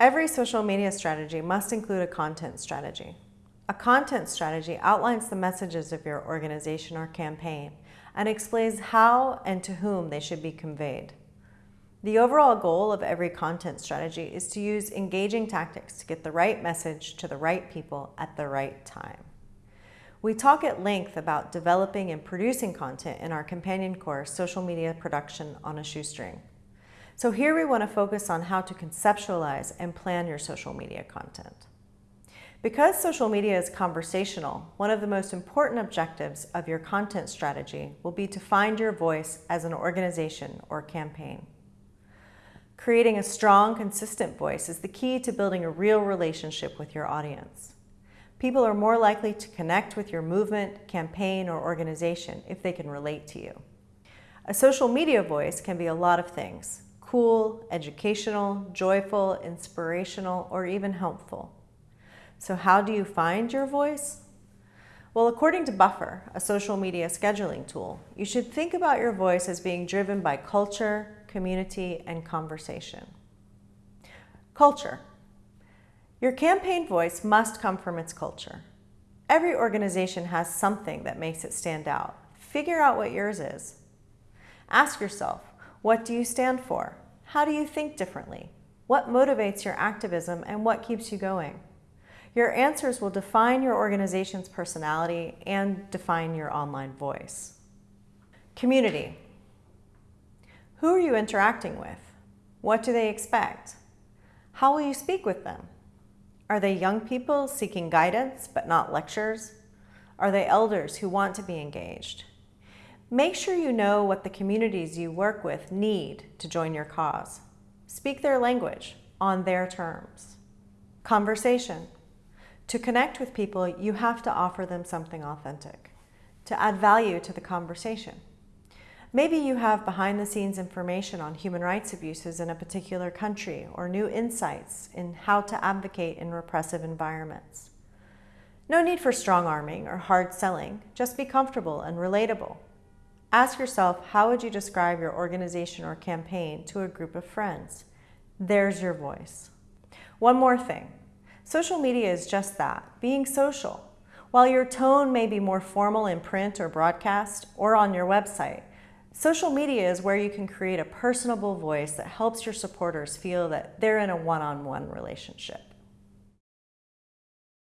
Every social media strategy must include a content strategy. A content strategy outlines the messages of your organization or campaign and explains how and to whom they should be conveyed. The overall goal of every content strategy is to use engaging tactics to get the right message to the right people at the right time. We talk at length about developing and producing content in our companion course, Social Media Production on a Shoestring. So here we want to focus on how to conceptualize and plan your social media content. Because social media is conversational, one of the most important objectives of your content strategy will be to find your voice as an organization or campaign. Creating a strong, consistent voice is the key to building a real relationship with your audience. People are more likely to connect with your movement, campaign, or organization if they can relate to you. A social media voice can be a lot of things. Cool, educational, joyful, inspirational, or even helpful. So how do you find your voice? Well, according to Buffer, a social media scheduling tool, you should think about your voice as being driven by culture, community, and conversation. Culture. Your campaign voice must come from its culture. Every organization has something that makes it stand out. Figure out what yours is. Ask yourself, what do you stand for? How do you think differently? What motivates your activism and what keeps you going? Your answers will define your organization's personality and define your online voice. Community. Who are you interacting with? What do they expect? How will you speak with them? Are they young people seeking guidance but not lectures? Are they elders who want to be engaged? Make sure you know what the communities you work with need to join your cause. Speak their language on their terms. Conversation. To connect with people, you have to offer them something authentic, to add value to the conversation. Maybe you have behind-the-scenes information on human rights abuses in a particular country or new insights in how to advocate in repressive environments. No need for strong-arming or hard selling, just be comfortable and relatable. Ask yourself, how would you describe your organization or campaign to a group of friends? There's your voice. One more thing. Social media is just that, being social. While your tone may be more formal in print or broadcast or on your website, Social media is where you can create a personable voice that helps your supporters feel that they're in a one-on-one -on -one relationship.